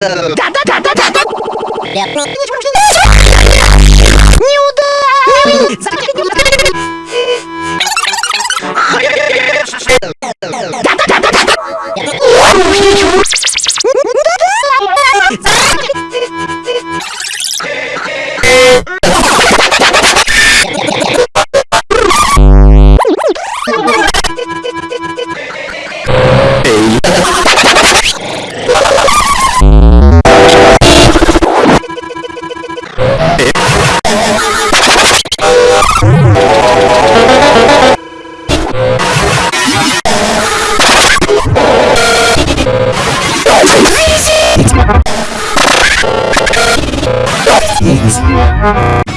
Да-да-да-да-да! Yes. Thanks.